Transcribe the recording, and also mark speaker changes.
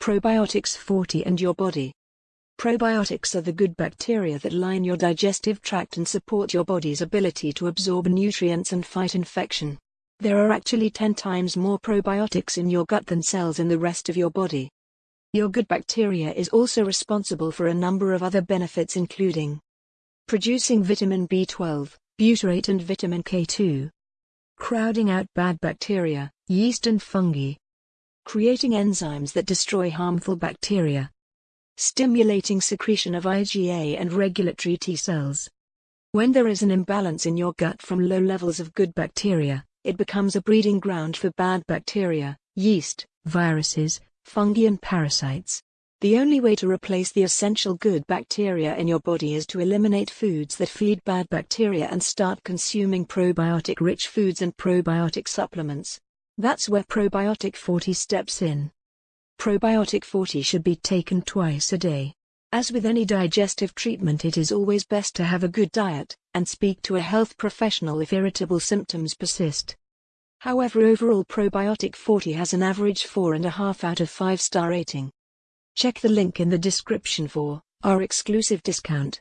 Speaker 1: Probiotics 40 and your body. Probiotics are the good bacteria that line your digestive tract and support your body's ability to absorb nutrients and fight infection. There are actually 10 times more probiotics in your gut than cells in the rest of your body. Your good bacteria is also responsible for a number of other benefits including producing vitamin B12, butyrate and vitamin K2, crowding out bad bacteria, yeast and fungi, creating enzymes that destroy harmful bacteria, stimulating secretion of IgA and regulatory T cells. When there is an imbalance in your gut from low levels of good bacteria, it becomes a breeding ground for bad bacteria, yeast, viruses, fungi and parasites. The only way to replace the essential good bacteria in your body is to eliminate foods that feed bad bacteria and start consuming probiotic rich foods and probiotic supplements. That's where Probiotic 40 steps in. Probiotic 40 should be taken twice a day. As with any digestive treatment, it is always best to have a good diet and speak to a health professional if irritable symptoms persist. However, overall, Probiotic 40 has an average 4.5 out of 5 star rating. Check the link in the description for our exclusive discount.